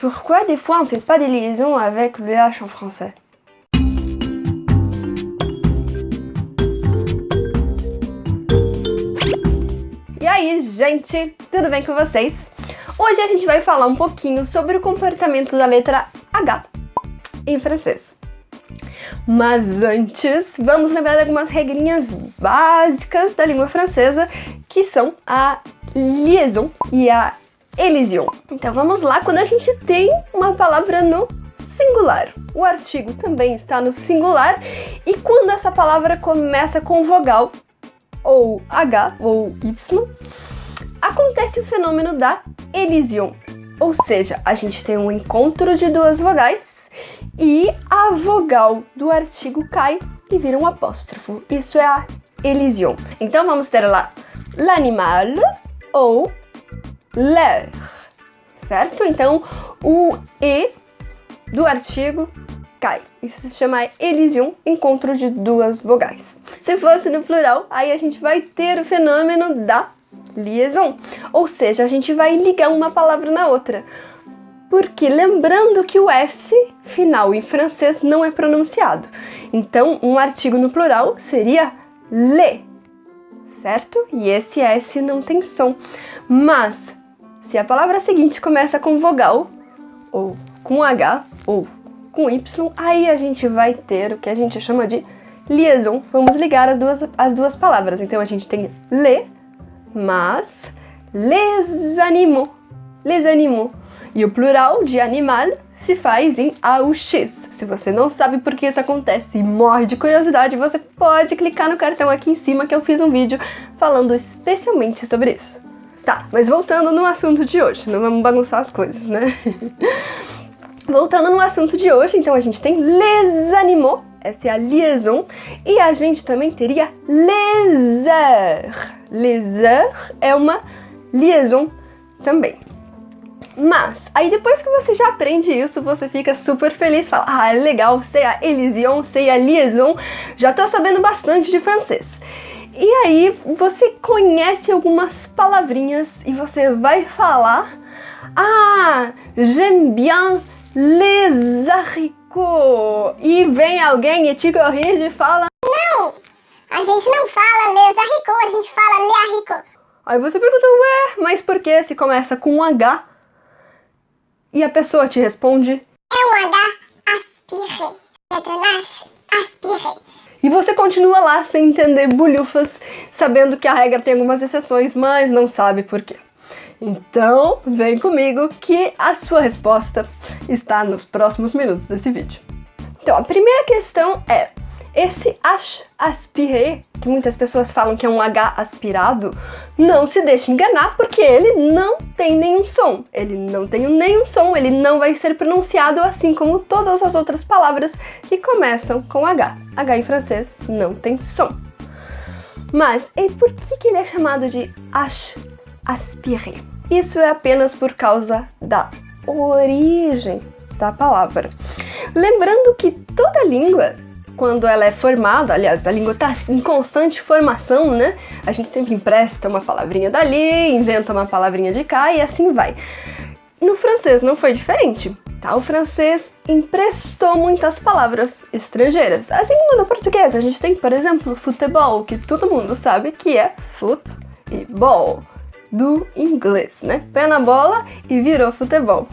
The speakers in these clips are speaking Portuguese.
Pourquoi des fois on fait pas des liaisons avec le H en français E aí, gente, tudo bem com vocês? Hoje a gente vai falar um pouquinho sobre o comportamento da letra H em francês. Mas antes, vamos lembrar algumas regrinhas básicas da língua francesa, que são a liaison e a elision. Então vamos lá, quando a gente tem uma palavra no singular, o artigo também está no singular, e quando essa palavra começa com vogal, ou H, ou Y, acontece o fenômeno da elision. Ou seja, a gente tem um encontro de duas vogais e a vogal do artigo cai e vira um apóstrofo. Isso é a elision. Então vamos ter lá l'animal ou l'air, certo? Então o E do artigo cai. Isso se chama elision, encontro de duas vogais. Se fosse no plural, aí a gente vai ter o fenômeno da liaison, ou seja, a gente vai ligar uma palavra na outra. Porque lembrando que o S final em francês não é pronunciado. Então, um artigo no plural seria le, certo? E esse S não tem som. Mas, se a palavra seguinte começa com vogal, ou com H, ou com Y, aí a gente vai ter o que a gente chama de liaison. Vamos ligar as duas, as duas palavras. Então, a gente tem le, mas les animaux, les animaux. E o plural de animal se faz em AUX. Se você não sabe por que isso acontece e morre de curiosidade, você pode clicar no cartão aqui em cima que eu fiz um vídeo falando especialmente sobre isso. Tá, mas voltando no assunto de hoje, não vamos bagunçar as coisas, né? voltando no assunto de hoje, então a gente tem les animaux, essa é a liaison, e a gente também teria les heures. Les heures é uma liaison também. Mas, aí depois que você já aprende isso, você fica super feliz, fala, ah, é legal, sei a elision, sei a liaison, já tô sabendo bastante de francês. E aí você conhece algumas palavrinhas e você vai falar, ah, j'aime bien les haricots. E vem alguém e te corrige e fala, não, a gente não fala les haricots, a gente fala les haricots. Aí você pergunta, ué, mas por que se começa com um H e a pessoa te responde É um H aspiré. H, aspiré. E você continua lá sem entender bulhufas, sabendo que a regra tem algumas exceções, mas não sabe por quê. Então, vem comigo que a sua resposta está nos próximos minutos desse vídeo. Então, a primeira questão é, esse H aspiré, que muitas pessoas falam que é um H aspirado, não se deixe enganar porque ele não tem nenhum som. Ele não tem nenhum som, ele não vai ser pronunciado assim como todas as outras palavras que começam com H. H em francês não tem som. Mas e por que, que ele é chamado de H aspiré? Isso é apenas por causa da origem da palavra. Lembrando que toda língua quando ela é formada, aliás, a língua está em constante formação, né? A gente sempre empresta uma palavrinha dali, inventa uma palavrinha de cá e assim vai. No francês não foi diferente, tá? O francês emprestou muitas palavras estrangeiras, assim como no português. A gente tem, por exemplo, futebol, que todo mundo sabe que é foot e ball, do inglês, né? Pé na bola e virou futebol.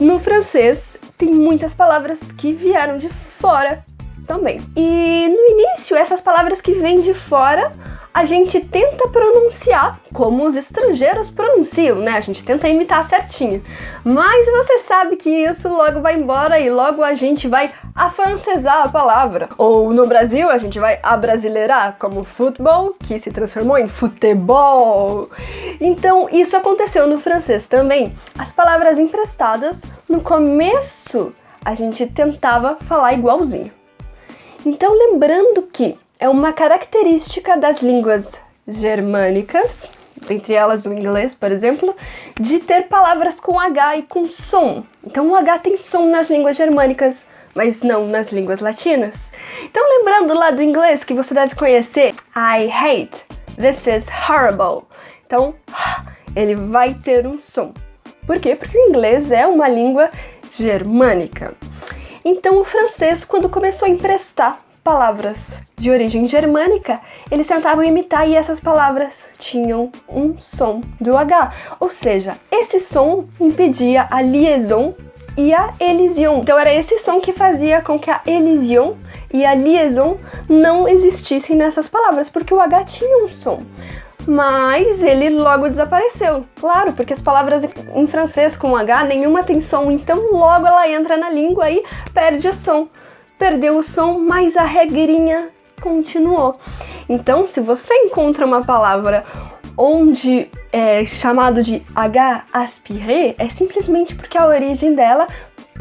No francês tem muitas palavras que vieram de fora também. E no início, essas palavras que vêm de fora, a gente tenta pronunciar como os estrangeiros pronunciam, né? A gente tenta imitar certinho. Mas você sabe que isso logo vai embora e logo a gente vai afrancesar a palavra. Ou no Brasil, a gente vai abrasileirar, como futebol, que se transformou em futebol. Então, isso aconteceu no francês também. As palavras emprestadas, no começo, a gente tentava falar igualzinho. Então, lembrando que é uma característica das línguas germânicas, entre elas o inglês, por exemplo, de ter palavras com H e com som. Então, o H tem som nas línguas germânicas, mas não nas línguas latinas. Então, lembrando lá do inglês que você deve conhecer, I hate, this is horrible. Então, ele vai ter um som. Por quê? Porque o inglês é uma língua germânica. Então o francês, quando começou a emprestar palavras de origem germânica, eles tentavam imitar e essas palavras tinham um som do H. Ou seja, esse som impedia a liaison e a elision. Então era esse som que fazia com que a elision e a liaison não existissem nessas palavras, porque o H tinha um som. Mas ele logo desapareceu. Claro, porque as palavras em francês com H nenhuma tem som, então logo ela entra na língua e perde o som. Perdeu o som, mas a regrinha continuou. Então, se você encontra uma palavra onde é chamado de H aspiré, é simplesmente porque a origem dela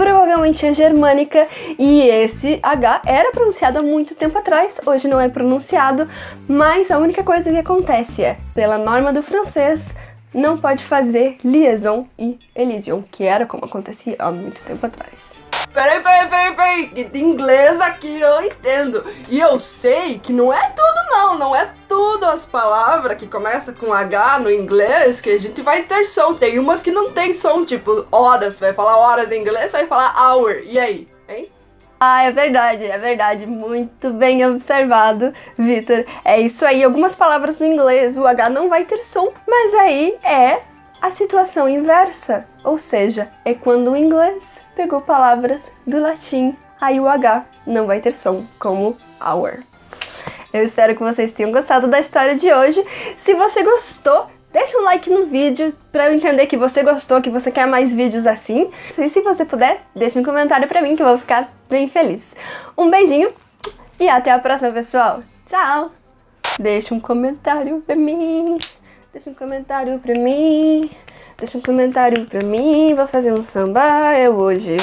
provavelmente é germânica e esse H era pronunciado há muito tempo atrás, hoje não é pronunciado, mas a única coisa que acontece é, pela norma do francês, não pode fazer liaison e elision, que era como acontecia há muito tempo atrás. Peraí, peraí, peraí, peraí, que de inglês aqui eu entendo. E eu sei que não é tudo não, não é tudo as palavras que começam com H no inglês que a gente vai ter som. Tem umas que não tem som, tipo horas, vai falar horas em inglês, vai falar hour. E aí, hein? Ah, é verdade, é verdade. Muito bem observado, Vitor. É isso aí. Algumas palavras no inglês o H não vai ter som, mas aí é a situação inversa, ou seja, é quando o inglês pegou palavras do latim, aí o H não vai ter som, como hour. Eu espero que vocês tenham gostado da história de hoje. Se você gostou, deixa um like no vídeo para eu entender que você gostou, que você quer mais vídeos assim. E se você puder, deixa um comentário para mim que eu vou ficar bem feliz. Um beijinho e até a próxima, pessoal. Tchau! Deixa um comentário pra mim. Deixa um comentário pra mim. Deixa um comentário pra mim. Vou fazer um samba eu hoje.